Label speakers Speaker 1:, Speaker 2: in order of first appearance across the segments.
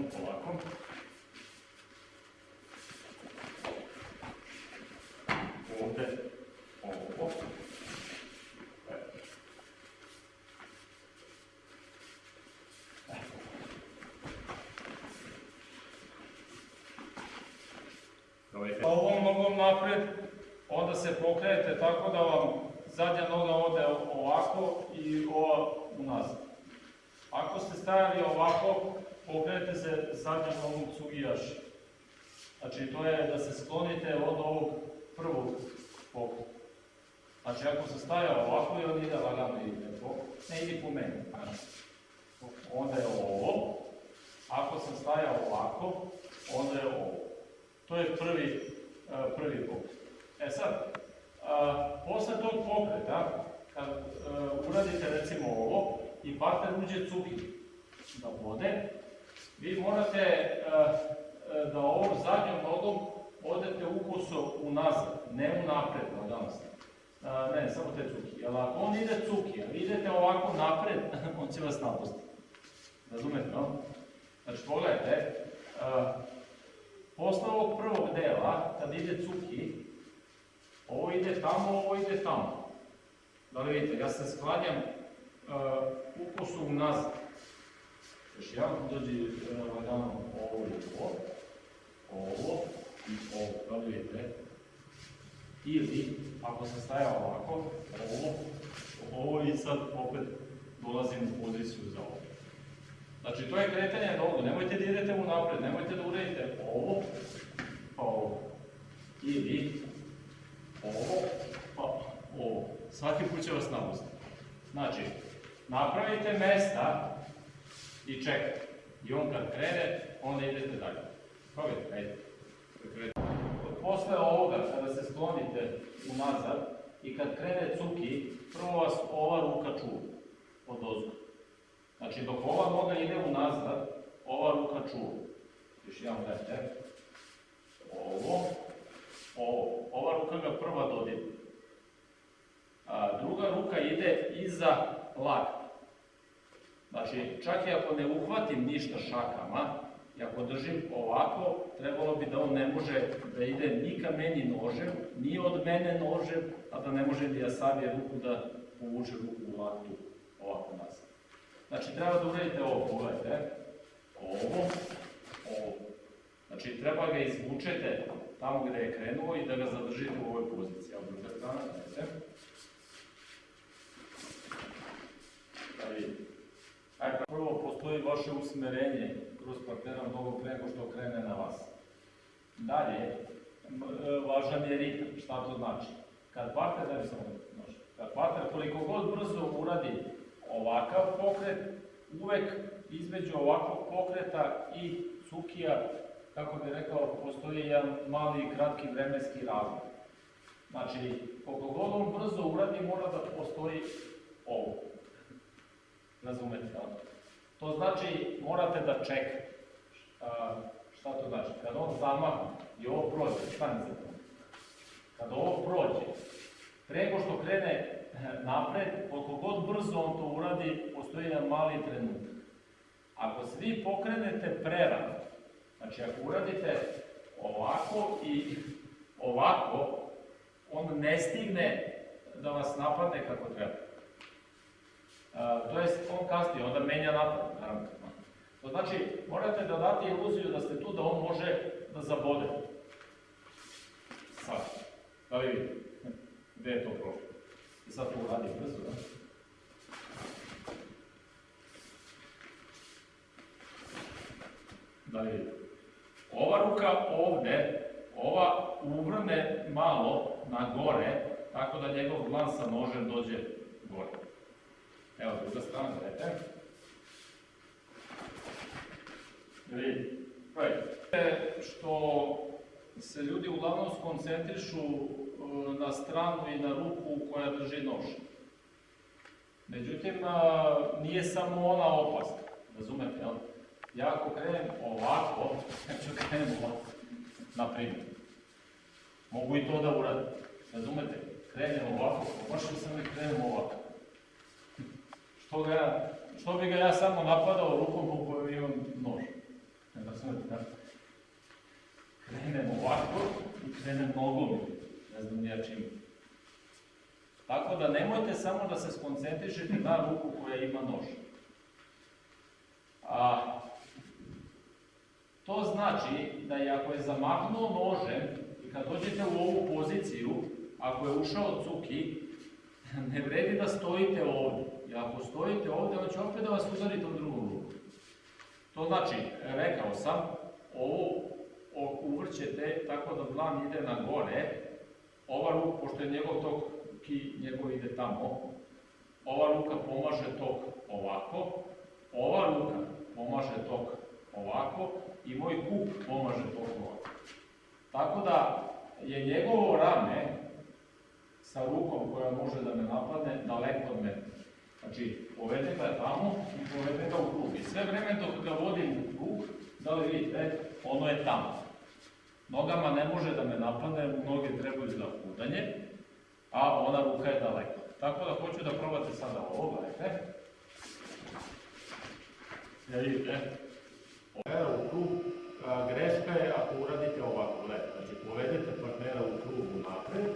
Speaker 1: jednom, ovako. Ovde, ovo. E. Gledajte. Ovom nogom napred, onda se pokrenete tako da vam zadnja noga ode ovako i ova unazad. Ako ste stajali ovako, pokrenete se zadnjom nogom cugijaš. Znači to je da se sklonite od ovog prvog pokreta. Znači ako se staja ovako i on ide lagano ide, ne ide po meni. Znači, onda je ovo, ako sam stajao ovako, onda je ovo. To je prvi, uh, prvi pokret. E sad, uh, posle tog pokreta, kad uh, uradite recimo ovo i partner uđe cuki da vode, vi morate da ovom zadnjom nogom odete ukoso unazad, ne unapred, nadam se. Ne, samo te cuki. Jer ako on ide cuki, a vi idete ovako napred, on će vas napustiti. Razumete, no? Znači, pogledajte, posle ovog prvog dela, kad ide cuki, ovo ide tamo, ovo ide tamo. Da li vidite, ja se sklanjam ukosu unazad. Još ja dođi lagano ovo i ovo, ovo i ovo, da li vidite? Ili, ako sam stajao ovako, ovo, ovo i sad opet dolazim u poziciju za ovo. Znači, to je kretanje nogu, nemojte da idete u napred, nemojte da uredite ovo, pa ovo. Ili, ovo, pa ovo. Svaki put će vas napustiti. Znači, napravite mesta i čekajte. I on kad krene, onda idete dalje. Probajte, ajde. Posle ovoga, kada se sklonite unazad i kad krene cuki, prvo vas ova ruka čuva od ozgo. Znači, dok ova noga ide unazad, ova ruka čuva. Još jedan gledajte. Ovo, ovo. Ova ruka ga prva dodirne. A druga ruka ide iza lakta. Znači, čak i ako ne uhvatim ništa šakama, i ako držim ovako, trebalo bi da on ne može da ide ni ka meni nožem, ni od mene nožem, a da ne može da ja savije ruku da povuče ruku u laktu ovako nazad. Znači, treba da uradite ovo, pogledajte, ovo, ovo. Znači, treba ga izvučete tamo gde je krenuo i da ga zadržite u ovoj poziciji. Evo, druga strana, gledajte. Da vidite. Dakle, prvo postoji vaše usmerenje kroz partnera mnogo pre nego što krene na vas. Dalje, e, važan je ritam. Šta to znači? Kad partner, da bi sam znači, kad partner koliko god brzo uradi ovakav pokret, uvek između ovakvog pokreta i cukija, kako bi rekao, postoji jedan mali i kratki vremenski razlog. Znači, koliko god on brzo uradi, mora da postoji ovo. Razumete, da? To znači, morate da čekate. šta to znači? Kad on zamahne i ovo prođe, stani za to. Kad ovo prođe, prego što krene napred, koliko god brzo on to uradi, postoji jedan mali trenutak. Ako se vi pokrenete prerano, znači ako uradite ovako i ovako, on ne stigne da vas napadne kako treba to jest on kasnije, onda menja napad, naravno. To znači, morate da date iluziju da ste tu da on može da zabode. Sad, da li? Gde je to prošlo? I sad to uradi brzo, da? Da li? Ova ruka ovde, ova uvrne malo na gore, tako da njegov glan sa nožem dođe gore. Evo, druga strana, gledajte. Vidite, što se ljudi uglavnom skoncentrišu e, na stranu i na ruku koja drži nož. Međutim, nije samo ona opasna, razumete, jel? Ja ako krenem ovako, ja ću krenem ovako, na primjer. Mogu i to da uradim, razumete? Krenem ovako, pomašao sam i krenem ovako. Što, ga, što bi ga ja samo napadao rukom u kojoj imam nož. razumete, da krenem ovako i krenem nogom, ne znam ja čim. Tako da nemojte samo da se skoncentrišete na ruku koja ima nož. A, to znači da i ako je zamahnuo nožem i kad dođete u ovu poziciju, ako je ušao cuki, ne vredi da stojite ovdje. I ako stojite ovdje, on će opet da vas udari tom drugom ruku. To znači, rekao sam, ovo uvrćete tako da dlan ide na gore, ova ruka, pošto je njegov tok, ki njegov ide tamo, ova ruka pomaže tok ovako, ova ruka pomaže tok ovako i moj kup pomaže tok ovako. Tako da je njegovo rame sa rukom koja može da me napadne daleko od mene. Znači, povede ga tamo i povede ga u krug. I sve vreme dok ga vodim u krug, da li vidite, ono je tamo. Nogama ne može da me napadne, noge trebaju za udanje, a ona ruka je daleko. Tako da hoću da probate sada ovo, gledajte. Ja vidite, Partnera u krug, greška je ako uradite ovako, gledajte, znači povedete partnera u krug napred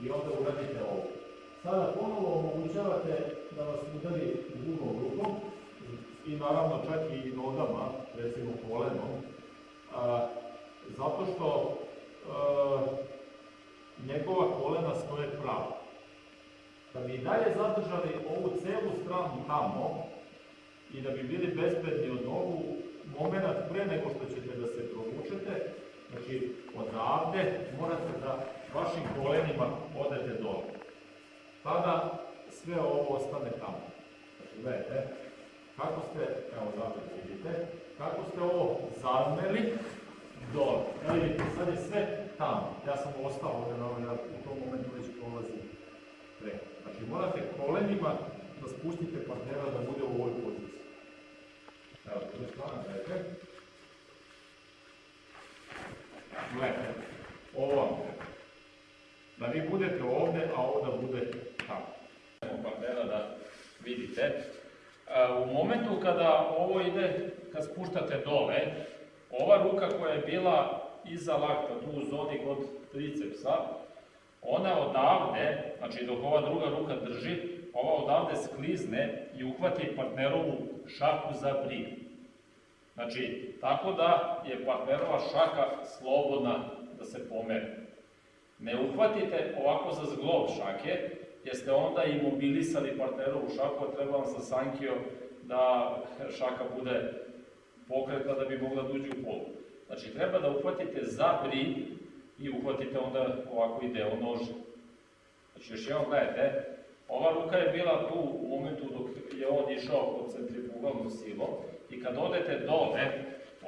Speaker 1: i onda uradite ovo. Sada ponovo omogućavate da vas udari drugom rukom i naravno čak i nogama, recimo kolenom, a, zato što a, njegova kolena stoje pravo. Da bi dalje zadržali ovu celu stranu tamo i da bi bili bezbedni od nogu, moment pre nego što ćete da se provučete, znači odavde morate da vašim kolenima odete dole. Tada sve ovo ostane tamo. Znači, gledajte, kako ste, evo zapet vidite, kako ste ovo zameli dole. Evo vidite, sad je sve tamo. Ja sam ostao ovdje na ovaj, u tom momentu već prolazim preko. Znači, morate kolenima da spustite partnera da bude u ovoj poziciji. Evo, s druge strane, gledajte. Gledajte, ovo vam treba. Da vi budete ovdje, a ovo da bude partnera da vidite. E, U momentu kada ovo ide, kad spuštate dole, ova ruka koja je bila iza lakta, tu u zoni kod tricepsa, ona odavde, znači dok ova druga ruka drži, ova odavde sklizne i uhvati partnerovu šaku za brig. Znači, tako da je partnerova šaka slobodna da se pomeri. Ne uhvatite ovako za zglob šake, jer ste onda imobilisali partnerovu šaku, a treba vam sa sankio da šaka bude pokretna da bi mogla da uđe u polu. Znači, treba da uhvatite za brig i uhvatite onda ovako i deo noža. Znači, još jednom gledajte, ova ruka je bila tu u momentu dok je on išao pod centrifugalnom silom i kad odete dole,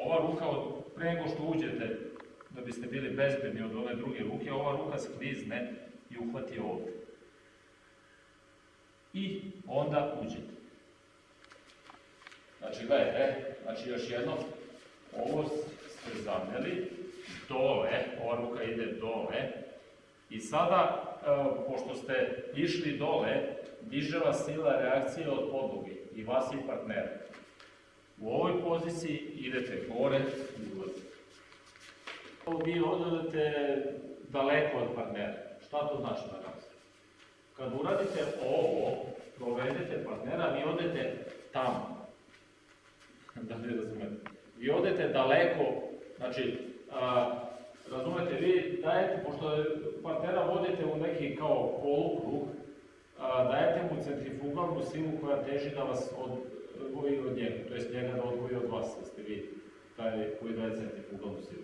Speaker 1: ova ruka, od, pre nego što uđete, da biste bili bezbedni od ove druge ruke, ova ruka sklizne i uhvati ovde. I onda uđete. Znači, gledajte, znači još jednom, ovo ste zameli, dole, ova ruka ide dole, i sada, e, pošto ste išli dole, diže vas sila reakcije od podloge i vas i partnera. U ovoj poziciji idete gore i ulazite. Vi odete daleko od partnera. Šta to znači na nas? Kad uradite ovo, provedete partnera, vi odete tamo. da ne razumete. Vi odete daleko, znači, a, razumete, vi dajete, pošto partnera vodite u neki kao polukrug, a, dajete mu centrifugalnu silu koja teži da vas odvoji od njega, to jest njega da odvoji od vas, da ste vi taj koji daje centrifugalnu silu.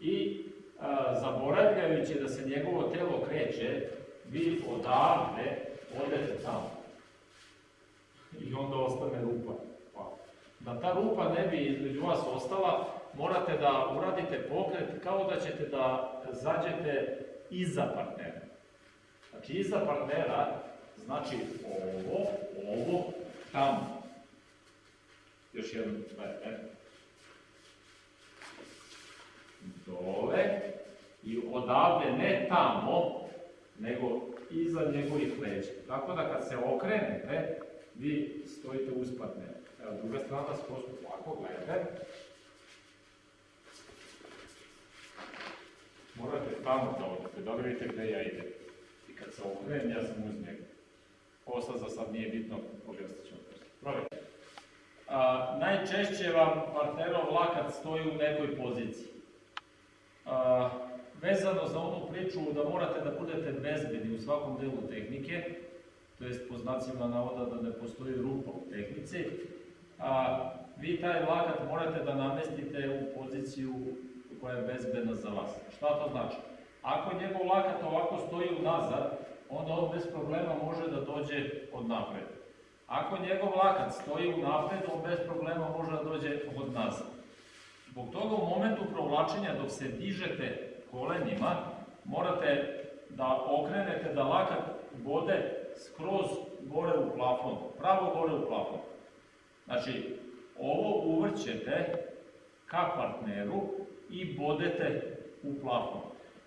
Speaker 1: I a, zaboravljajući da se njegovo telo kreće, vi odavde odete tamo. I onda ostane rupa. Pa, Da ta rupa ne bi između vas ostala, morate da uradite pokret kao da ćete da zađete iza partnera. Znači iza partnera znači ovo, ovo, tamo. Još jednom, gledajte. Dole i odavde ne tamo, nego iza njegovih leđa. Tako da kad se okrenete, vi stojite uspadne. Evo, druga strana da vas prosto ovako gledate. Morate tamo da odete, da vidite gde ja idem. I kad se okrenem, ja sam uz njega. Posla za sad nije bitno, objasnit ćemo posle. Probajte. A, najčešće vam partnerov lakat stoji u nekoj poziciji. A, vezano za onu priču da morate da budete bezbedni u svakom delu tehnike, to jest po znacima navoda da ne postoji rupa u tehnici, a, vi taj lakat morate da namestite u poziciju koja je bezbedna za vas. Šta to znači? Ako njegov lakat ovako stoji unazad, onda on bez problema može da dođe od napred. Ako njegov lakat stoji unapred, on bez problema može da dođe od nazad. Zbog toga u momentu provlačenja dok se dižete kolenima, morate da okrenete da lakat bode skroz gore u plafon, pravo gore u plafon. Znači, ovo uvrćete ka partneru i bodete u plafon.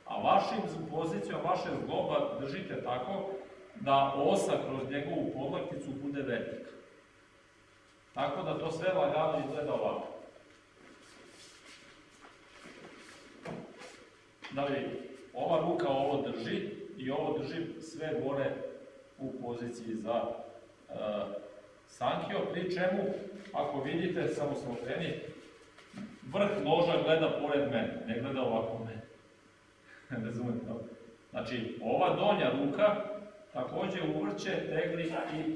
Speaker 1: A vašim pozicijom, vaše zgloba držite tako da osa kroz njegovu podlakticu bude vertika. Tako da to sve lagano izgleda ovako. Da li ova ruka ovo drži i ovo drži sve gore u poziciji za uh, sankio, pri čemu, ako vidite, samo se okreni, vrh noža gleda pored mene, ne gleda ovako mene. Razumete to? Znači, ova donja ruka takođe uvrće, tegli i,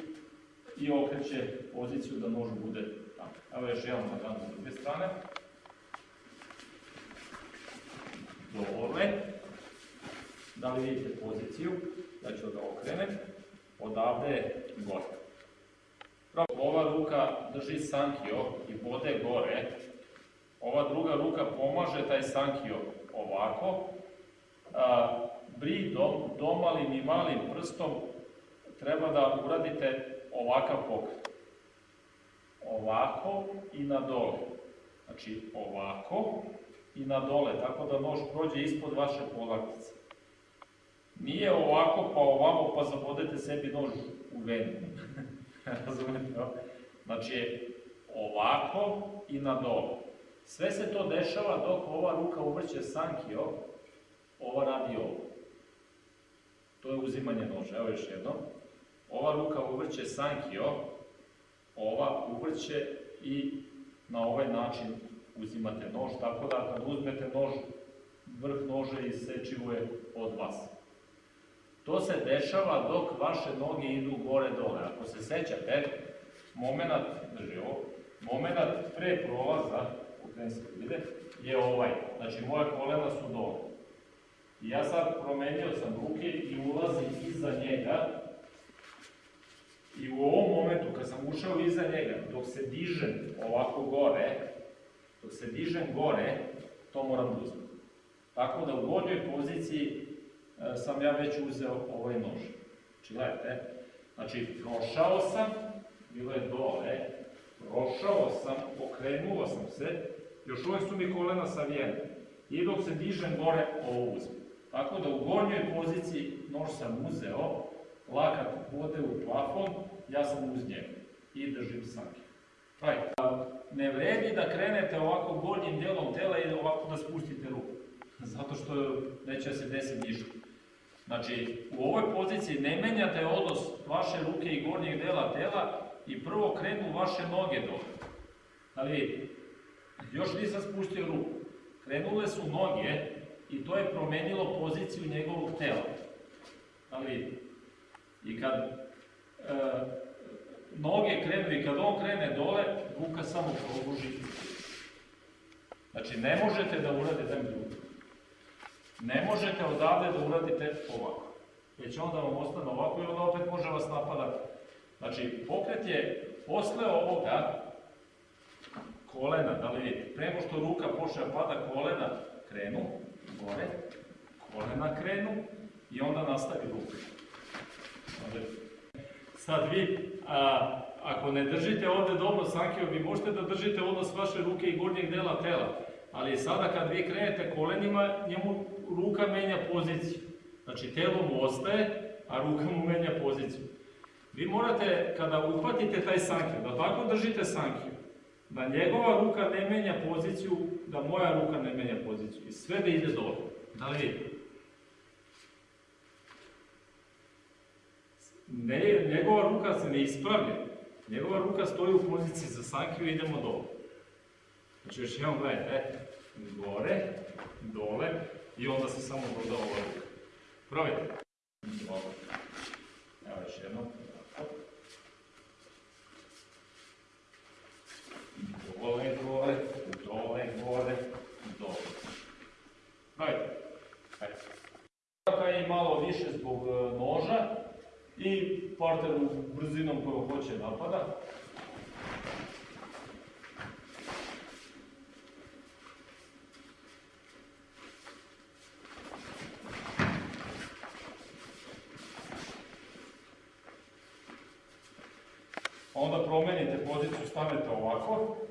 Speaker 1: i okreće poziciju da nož bude tamo. Evo još jedan lagan sa druge strane. Dole. Da li vidite poziciju? Ja ću da okrenem. Odavde je gore. Ova ruka drži sankio i bode gore. Ova druga ruka pomaže taj sankio ovako. A, bridom, domalim i malim prstom treba da uradite ovakav pokret. Ovako i na dole. Znači ovako i na dole, tako da nož prođe ispod vaše polaktice. Nije ovako pa ovamo pa zabodete sebi nož u venu. Razumete? Znači ovako i na dole. Sve se to dešava dok ova ruka uvrće sankio, ova radi ovo. To je uzimanje noža. Evo još jedno. Ova ruka uvrće sankio, ova uvrće i na ovaj način uzimate nož, tako da kad uzmete nož, vrh noža isečivo je od vas. To se dešava dok vaše noge idu gore-dole. Ako se sećate, moment, drži ovo, moment pre prolaza, u se vide, je ovaj. Znači, moje kolena su dole. I ja sad promenio sam ruke i ulazim iza njega i u ovom momentu kad sam ušao iza njega, dok se dižem ovako gore, dok se dižem gore, to moram da uzmem. Tako da u gornjoj poziciji e, sam ja već uzeo ovaj nož. Znači, gledajte, znači, prošao sam, bilo je dole, prošao sam, okrenuo sam se, još uvijek su mi kolena savijene. I dok se dižem gore, ovo uzmem. Tako da u gornjoj poziciji nož sam uzeo, lakat bode u plafon, ja sam uz njega i držim sanke. Right. Ne vredi da krenete ovako gornjim delom tela i ovako da spustite ruku, zato što neće da se desi ništa. Znači, u ovoj poziciji ne menjate odnos vaše ruke i gornjeg dela tela i prvo krenu vaše noge dole. Li vidite? Još nisam spustio ruku. Krenule su noge i to je promenilo poziciju njegovog tela. Li vidite? I kad e, noge krenu i kad on krene dole, ruka samo probuži. Znači, ne možete da uradite drugo. Ne možete odavde da uradite ovako. Već onda vam ostane ovako i onda opet može vas napadati. Znači, pokret je posle ovoga kolena, da li vidite, prema što ruka počne da pada, kolena krenu, gore, kolena krenu i onda nastavi ruka. Sad vi, a, ako ne držite ovde dobro sankio, vi možete da držite odnos vaše ruke i gornjeg dela tela, ali sada kad vi krenete kolenima, njemu ruka menja poziciju. Znači telo mu ostaje, a ruka mu menja poziciju. Vi morate, kada uhvatite taj sankio, da tako držite sankio, da njegova ruka ne menja poziciju, da moja ruka ne menja poziciju. I sve da ide dole. Da li vidite? Ne, njegova ruka se ne ispravlja. Njegova ruka stoji u poziciji za sankiju i idemo dole. Znači još jednom gledajte, gore, dole i onda se samo doda ova ruka. Probajte. Dobro. Evo još. Ovako. Dole, gore, dole, gore, dole. Probajte. Ajde. Raka je malo više zbog e, noža i parteru brzinom koju hoće napada. Onda promenite poziciju, stanete ovako